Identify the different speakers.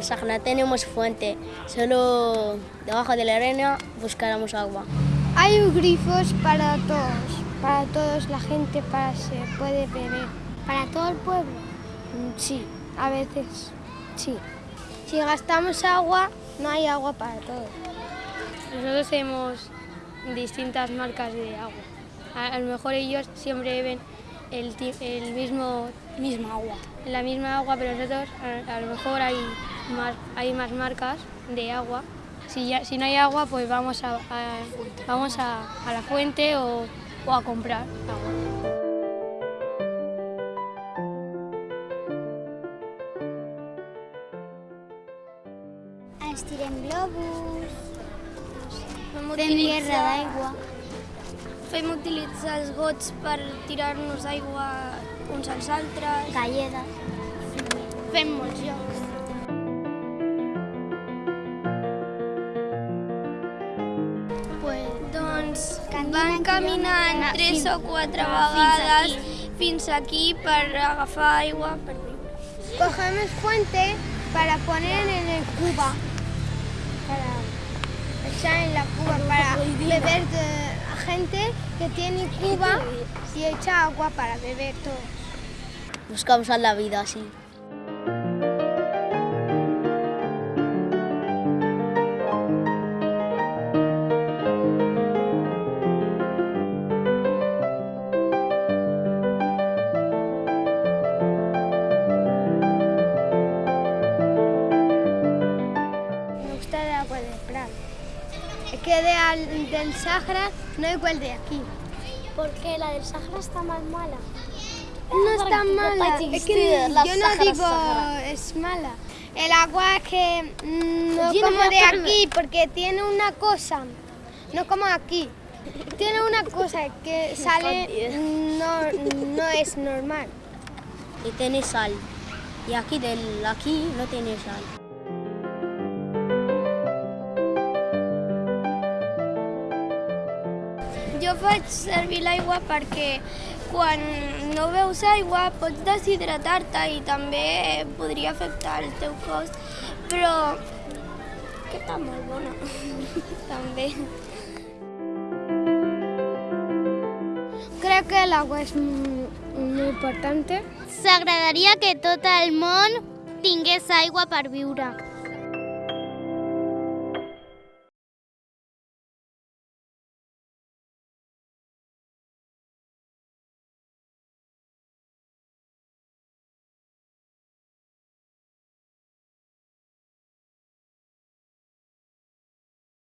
Speaker 1: no tenemos fuente, solo debajo de la arena buscáramos agua.
Speaker 2: Hay grifos para todos, para todos la gente para se puede beber.
Speaker 3: ¿Para todo el pueblo?
Speaker 2: Mm, Sí, a veces, sí. Si gastamos agua, no hay agua para todos.
Speaker 4: Nosotros tenemos distintas marcas de agua. A, a lo mejor ellos siempre beben el, el mismo misma agua, la misma agua, pero nosotros a, a lo mejor hay más, hay más marcas de agua. Si, ya, si no hay agua, pues vamos a, a- vamos a, a la fuente o, o a comprar agua.
Speaker 3: Ens tirem globus,
Speaker 4: Fem
Speaker 3: fem guerra d'aigua.
Speaker 4: Fem utilitzar els gots per tirar-nos aigua uns als altres.
Speaker 3: galledes.
Speaker 4: Fem molts jocs. Van caminant tres o quatre vegades
Speaker 3: aquí.
Speaker 4: fins aquí per agafar aigua. Per...
Speaker 2: Cogemos fuente para poner en el cuba, para echar en la cuba, para beber de gente que tiene cuba y echa agua para beber todos.
Speaker 1: Buscamos a la vida así.
Speaker 2: Es que de al- del Sahara no es igual de aquí.
Speaker 3: Porque la del Sahara está más mala.
Speaker 2: No es tan mala. Es que yo no digo es mala. El agua es que mm, no como de aquí, porque tiene una cosa, no como aquí. Tiene una cosa que sale, no, no es normal.
Speaker 1: Y tiene sal. Y aquí, del, aquí no tiene sal.
Speaker 4: Jo faig servir l'aigua perquè quan no veus aigua pots deshidratar-te i també podria afectar el teu cos, però que està molt bona, també.
Speaker 2: Creo que el agua es muy, muy importante.
Speaker 3: S'agradaria que tot el món tingués aigua per viure.